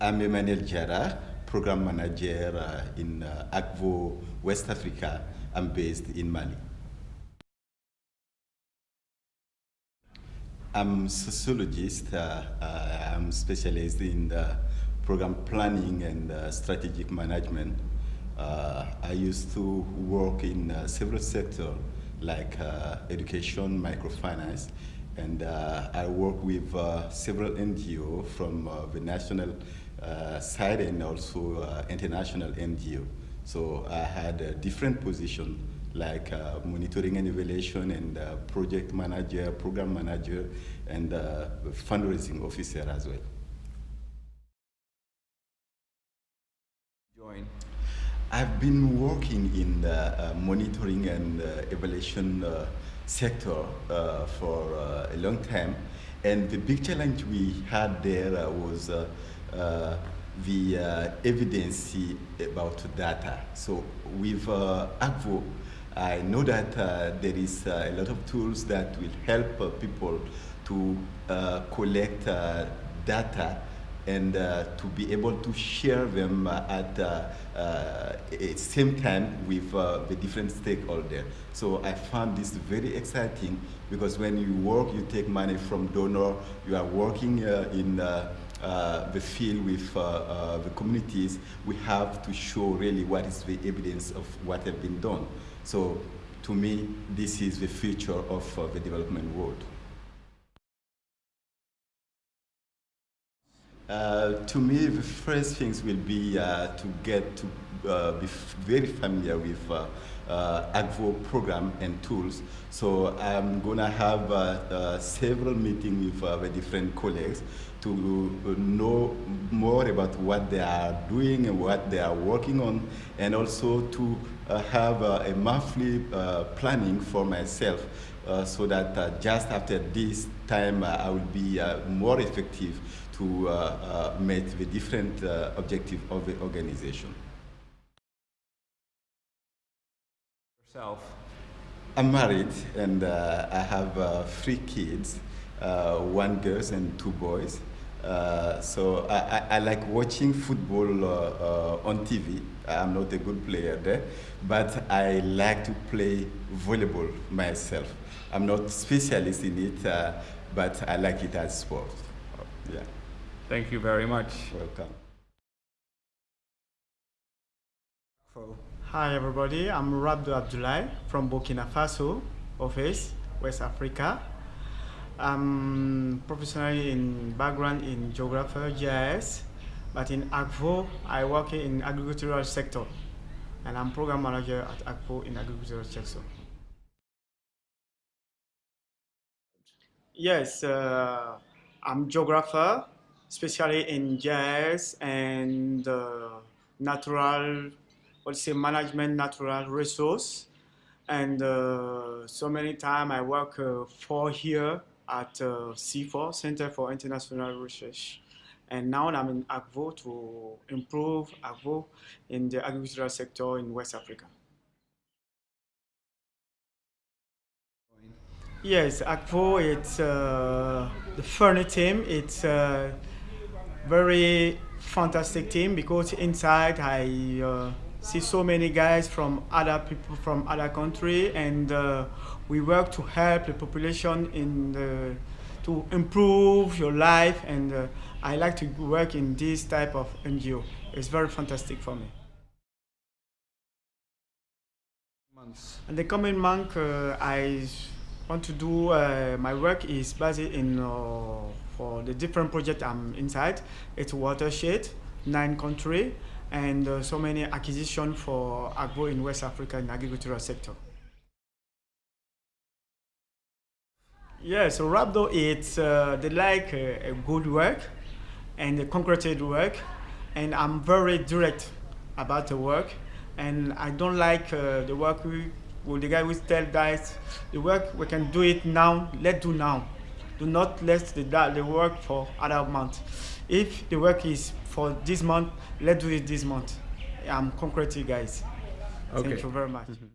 I'm Emmanuel Jara, Program Manager uh, in uh, Akvo West Africa. I'm based in Mali. I'm a sociologist. Uh, uh, I'm specialized in program planning and uh, strategic management. Uh, I used to work in uh, several sectors like education, microfinance, and I work with several NGOs from the national side and also international NGO. So I had a different position like uh, monitoring and evaluation and uh, project manager, program manager, and uh, fundraising officer as well. Join. I've been working in the uh, monitoring and uh, evaluation uh, sector for a long time, and the big challenge we had there was the uh, evidence about data. So with uh, I know that uh, there is uh, a lot of tools that will help uh, people to uh, collect data and to be able to share them at the same time with the different stakeholders. So I found this very exciting because when you work, you take money from donor, you are working in uh, the field with uh, uh, the communities, we have to show really what is the evidence of what has been done. So to me, this is the future of uh, the development world. Uh, to me, the first things will be uh, to get to uh, be very familiar with uh, uh, Akvo program and tools. So I'm gonna have several meetings with the different colleagues to know more about what they are doing and what they are working on, and also to have a monthly planning for myself uh, so that uh, just after this time uh, I will be more effective to meet the different objectives of the organization. Yourself? I'm married and I have three kids, one girl and two boys. Uh, so I, I, I, like watching football uh, uh, on TV. I'm not a good player there, but I like to play volleyball myself. I'm not specialist in it, uh, but I like it as sport. Yeah. Thank you very much. Welcome. Hi everybody, I'm Rabdo Abdullah from Burkina Faso office, West Africa. I'm professionally in background in geography, GIS, but in Akvo, I work in agricultural sector, and I'm program manager at Akvo in agricultural sector. Yes, uh, I'm geographer, especially in GIS and uh, natural, let's say management, natural resource. And uh, so many time I work uh, for here at uh, CIFOR, Center for International Research. And now I'm in Akvo to improve Akvo in the agricultural sector in West Africa. Yes, Akvo, it's uh, the funny team. It's a very fantastic team because inside I uh, see so many guys from other people from other country and uh, we work to help the population in the, to improve your life and uh, I like to work in this type of NGO. It's very fantastic for me. Months. And the coming month uh, I want to do uh, my work is based in uh, for the different project I'm inside. It's watershed, nine country, and uh, so many acquisition for agro in West Africa in agricultural sector. Yeah, so Rabdo, it's uh, they like uh, a good work and a concreted work, and I'm very direct about the work, and I don't like uh, the work we, well, the guy will tell guys, the work we can do it now, let's do now. Do not let the, the work for other month. If the work is for this month, let's do it this month. I'm concrete, you guys. Okay. Thank you very much. Mm-hmm.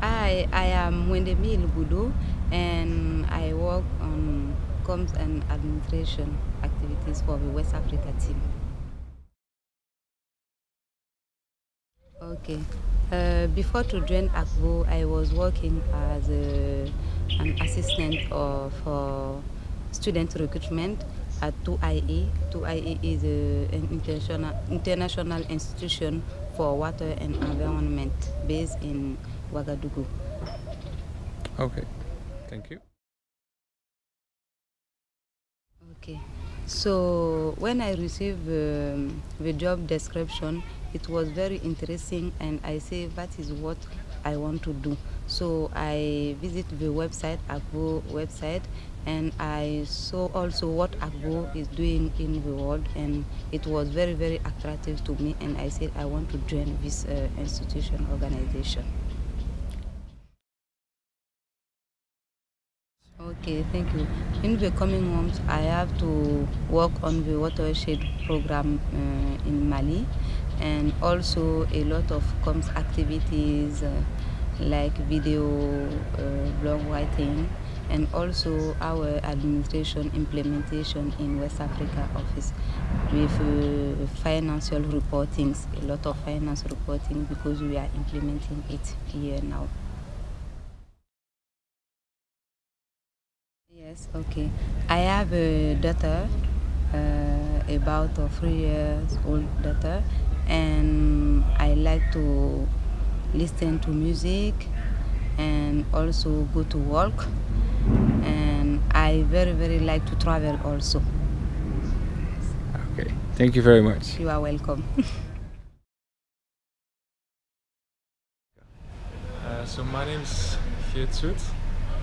Hi, I am Wendemil Budu and I work on comms and administration activities for the West Africa team. Okay. Uh, before to join Akvo, I was working as a, an assistant of, for student recruitment at 2IE. 2IE is a, an international, international institution for water and environment based in Ouagadougou. Okay, thank you. Okay. So when I received um, the job description, it was very interesting and I say that is what I want to do. So I visit the website, Akvo website, and I saw also what Akvo is doing in the world and it was very, very attractive to me and I said I want to join this uh, institution organization. Okay, thank you. In the coming months, I have to work on the watershed program uh, in Mali and also a lot of comms activities uh, like video uh, blog writing and also our administration implementation in West Africa office with uh, financial reportings, a lot of finance reporting because we are implementing it here now. Yes, okay. I have a daughter, uh, about three years old daughter, and I like to listen to music and also go to work. And I very, very like to travel also. Okay, thank you very much. You are welcome. Uh, so my name is Geert Soet.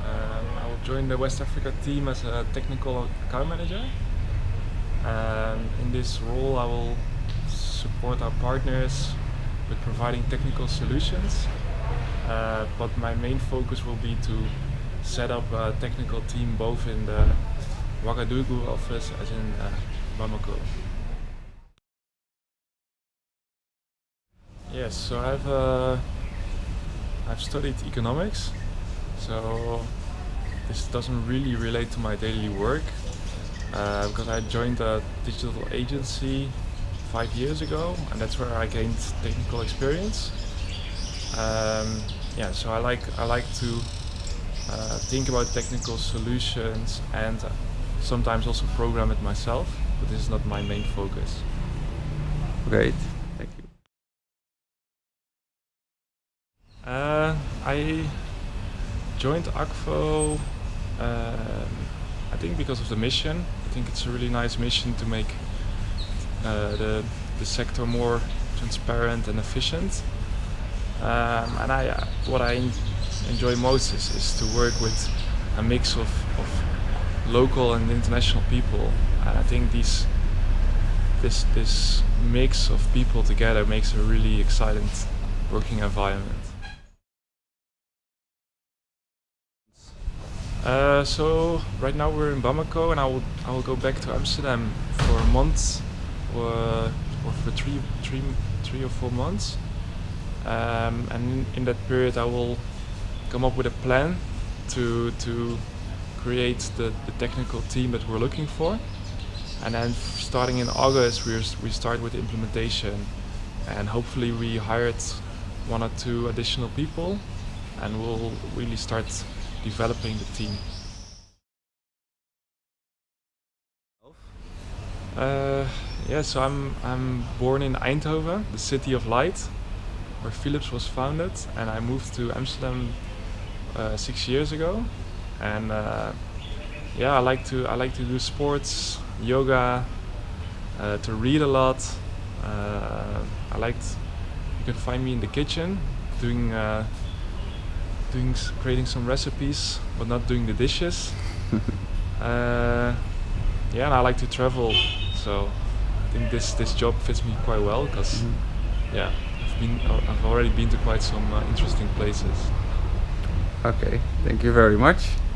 Um, I will join the West Africa team as a technical account manager. Um, in this role I will support our partners with providing technical solutions. Uh, but my main focus will be to set up a technical team both in the Ouagadougou office as in uh, Bamako. Yes, so I've uh, I've studied economics, so this doesn't really relate to my daily work uh, because I joined a digital agency five years ago and that's where I gained technical experience. Um, yeah, so I like I like to uh, think about technical solutions and sometimes also program it myself, but this is not my main focus. Great, thank you. Uh, I joined Akvo, um, I think because of the mission. I think it's a really nice mission to make the, the sector more transparent and efficient. Um, and I, uh, what I enjoy most is, is to work with a mix of, of local and international people. And I think these, this, this mix of people together makes a really exciting working environment. Uh, so right now we're in Bamako and I will I will go back to Amsterdam for a month or, or for three, three, three or four months. Um, and in, in, that period I will come up with a plan to, to create the, the technical team that we're looking for. And then starting in August we we start with implementation and hopefully we hired one or two additional people and we'll really start developing the team. Uh, yeah, so I'm I'm born in Eindhoven, the city of light, where Philips was founded, and I moved to Amsterdam uh, six years ago. And uh, yeah, I like to I like to do sports, yoga, uh, to read a lot. Uh, I liked you can find me in the kitchen doing uh, doing creating some recipes, but not doing the dishes. uh, yeah, and I like to travel, so think this this job fits me quite well because mm -hmm. yeah, I've been I've already been to quite some uh, interesting places. Okay, thank you very much.